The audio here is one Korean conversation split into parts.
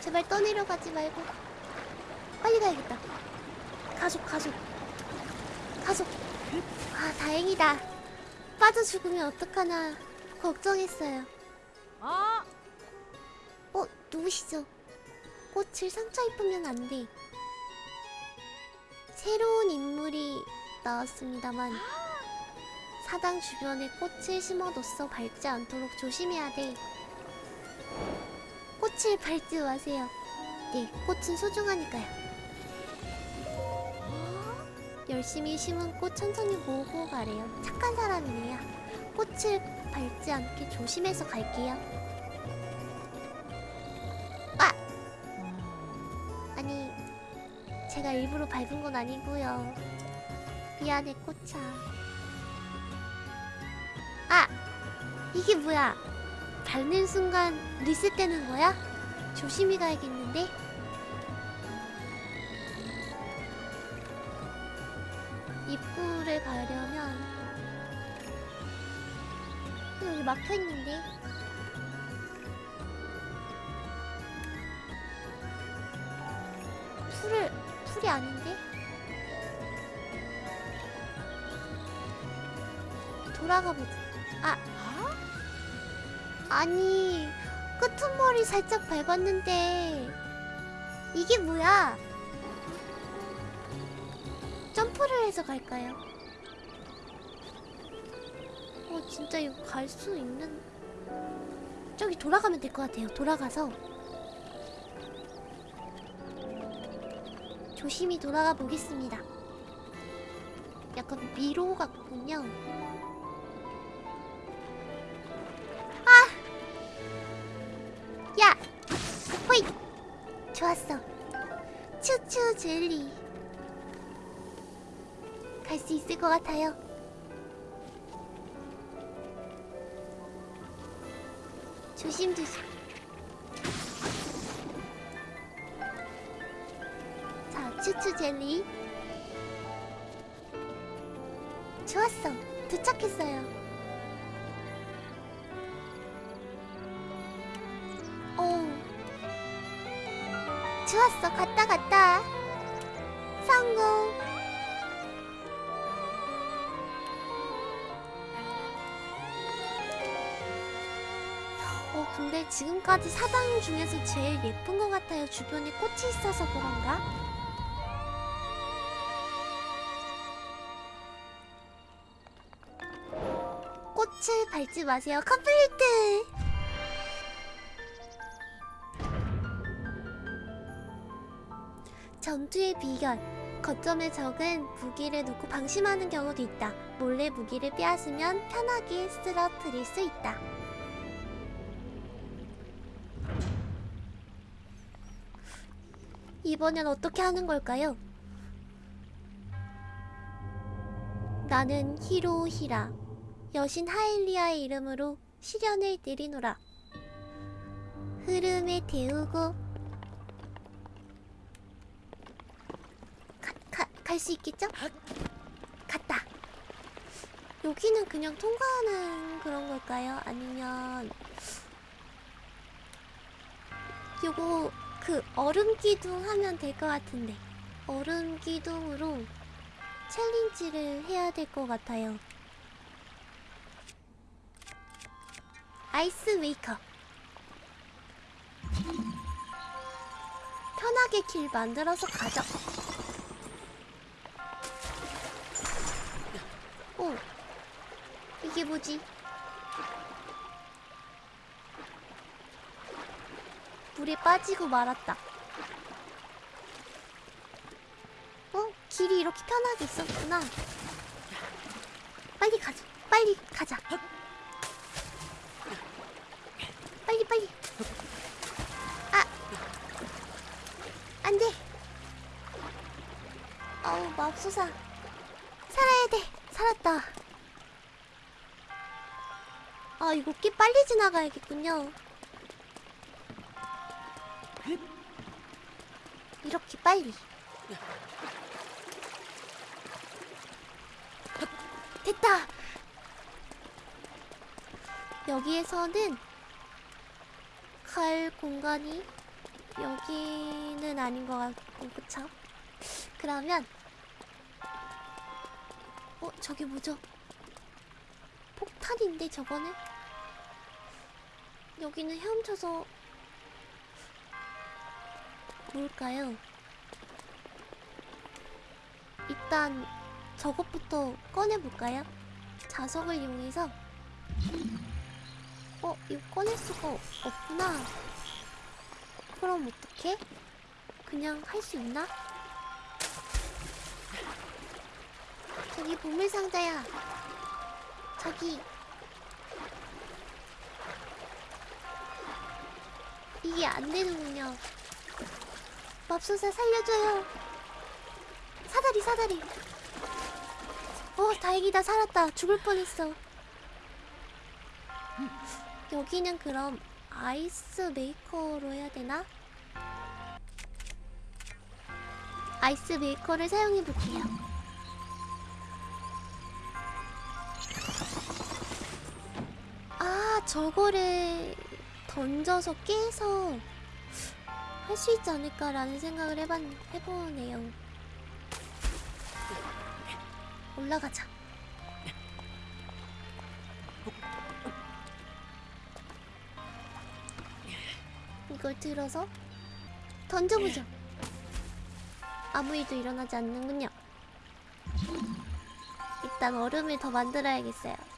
제발 떠내려 가지 말고. 빨리 가야겠다. 가속 가속. 가속. 아 다행이다. 빠져 죽으면 어떡하나 걱정했어요. 아, 어 누구시죠? 꽃을 상처 입으면 안돼. 새로운 인물이 나왔습니다만 사당 주변에 꽃을 심어뒀어. 밟지 않도록 조심해야 돼 꽃을 밟지 마세요. 네 꽃은 소중하니까요. 열심히 심은 꽃 천천히 모으고 가래요. 착한 사람이네요. 꽃을 밟지 않게 조심해서 갈게요. 아! 아니 제가 일부러 밟은 건 아니고요. 미안해 꽃아. 아! 이게 뭐야? 밟는 순간 리셋되는 거야? 조심히 가야겠는데? 입구를 가려면 여기 막혀있는데 풀을 풀이 아닌데? 돌아가 보자 아 아니 끄트머리 살짝 밟았는데 이게 뭐야? 점프를 해서 갈까요? 어 진짜 이거 갈 수 있는 저기 돌아가면 될 것 같아요. 돌아가서 조심히 돌아가 보겠습니다. 약간 미로 같군요 좋았어 추추 젤리 갈 수 있을 것 같아요. 조심조심. 자, 추추 젤리. 좋았어. 도착했어요. 좋았어. 갔다 갔다. 성공. 어 근데 지금까지 사당 중에서 제일 예쁜 것 같아요 주변에 꽃이 있어서 그런가? 꽃을 밟지 마세요 complete 전투의 비결. 거점의 적은 무기를 놓고 방심하는 경우도 있다. 몰래 무기를 빼앗으면 편하게 쓰러뜨릴 수 있다. 이번엔 어떻게 하는 걸까요? 나는 히로히라 여신 하일리아의 이름으로 시련을 내리노라. 흐름에 데우고 갈 수 있겠죠? 갔다. 여기는 그냥 통과하는 그런 걸까요? 아니면 요거 그 얼음 기둥 하면 될 것 같은데. 얼음 기둥으로 챌린지를 해야 될 것 같아요. 아이스 메이커. 편하게 길 만들어서 가죠 이게 뭐지 물에 빠지고 말았다. 어? 길이 이렇게 편하게 있었구나. 빨리 가자. 빨리 가자. 빨리 빨리. 아. 안 돼. 어우, 맙소사. 살아야 돼. 살았다. 아, 이거 꽤 빨리 지나가야겠군요. 이렇게 빨리 됐다 여기에서는 갈 공간이 여기는 아닌 것 같고 그쵸? 그러면 어 저기 뭐죠? 폭탄인데 저거는? 여기는 헤엄쳐서 뭘까요? 일단 저것부터 꺼내볼까요? 자석을 이용해서 어? 이거 꺼낼 수가 없구나 그럼 어떡해? 그냥 할 수 있나? 저기 보물상자야 저기 이게 안 되는군요. 맙소사 살려줘요. 사다리 사다리. 어 다행이다. 살았다. 죽을 뻔했어. 여기는 그럼 ice maker로 해야 되나? 아이스 메이커를 사용해 볼게요. 아, 저거를 던져서 깨서 할 수 있지 않을까라는 생각을 해봤, 해보네요. 올라가자. 이걸 들어서 던져보죠. 아무 일도 일어나지 않는군요. 일단 얼음을 더 만들어야겠어요.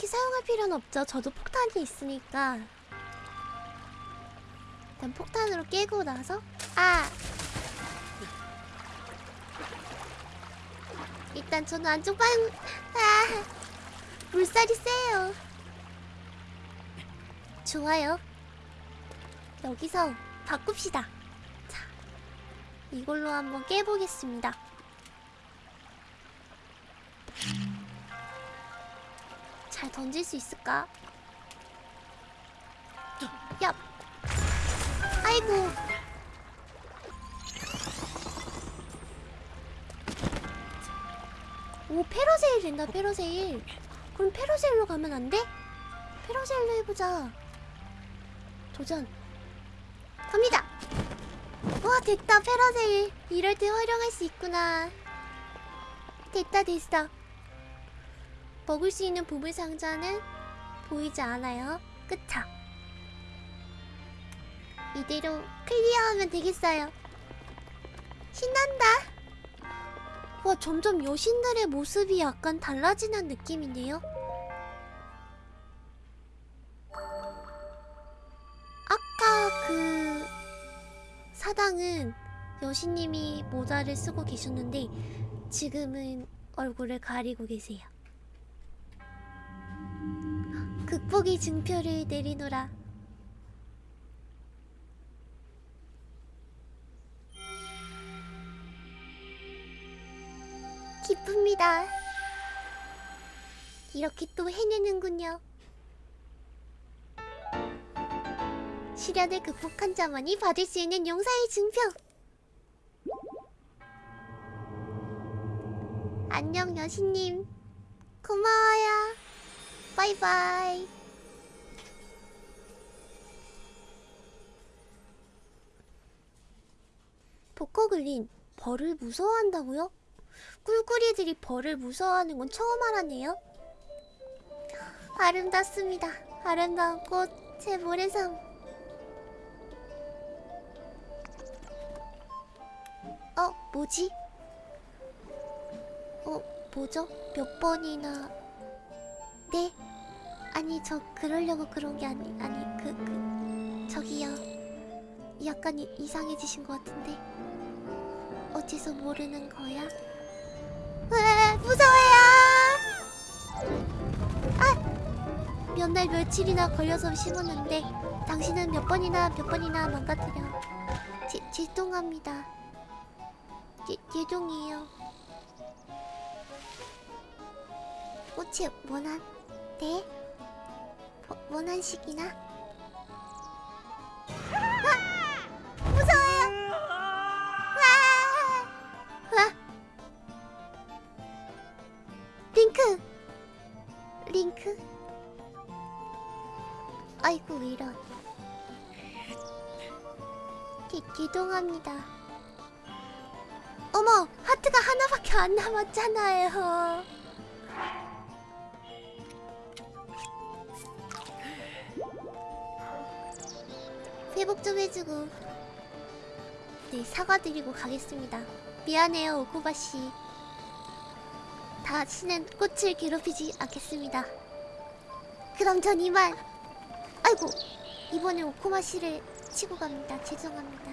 딱히 사용할 필요는 없죠. 저도 폭탄이 있으니까. 일단 폭탄으로 깨고 나서 아! 일단 저는 안쪽 방 아! 물살이 세요. 좋아요. 여기서 바꿉시다. 자, 이걸로 한번 깨보겠습니다. 잘 던질 수 있을까? 야! 아이고! 오, 페러세일 된다, 페러세일. 그럼 페러세일로 가면 안 돼? 페러세일로 해보자. 도전. 갑니다! 와, 됐다, 페러세일. 이럴 때 활용할 수 있구나. 됐다, 됐어. 먹을 수 있는 보물 상자는 보이지 않아요. 그쵸? 이대로 클리어하면 되겠어요. 신난다. 와, 점점 여신들의 모습이 약간 달라지는 느낌인데요? 아까 그 사당은 여신님이 모자를 쓰고 계셨는데 지금은 얼굴을 가리고 계세요. 극복의 증표를 내리노라. 기쁩니다. 이렇게 또 해내는군요. 시련을 극복한 자만이 받을 수 있는 용사의 증표. 안녕 여신님. 고마워요. 바이바이. 보코글린 벌을 무서워한다고요? 꿀꿀이들이 벌을 무서워하는 건 처음 알았네요. 아름답습니다. 아름다운 꽃, 제 모래섬. 어, 뭐지? 어, 뭐죠? 몇 번이나... 네? 아니, 저 그러려고 그런 게 아니, 아니, 그, 그... 저기요. 약간 이, 이상해지신 것 같은데. 어째서 모르는 거야? 으아, 무서워요! 아! 몇 날 며칠이나 걸려서 심었는데 당신은 몇 번이나 몇 번이나 망가뜨려. 제, 죄송합니다. 제, 죄송해요. 꽃이 원한? 네? 어, 원한식이나? 아! 무서워요! 와! 와! 링크! 링크? 아이고 이런 기, 기동합니다 어머 하트가 하나밖에 안 남았잖아요 회복 좀 해주고. 네 사과드리고 가겠습니다. 미안해요 오코바씨. 다시는 꽃을 괴롭히지 않겠습니다. 그럼 전 이만 아이고 이번에 오코마 씨를 치고 갑니다. 죄송합니다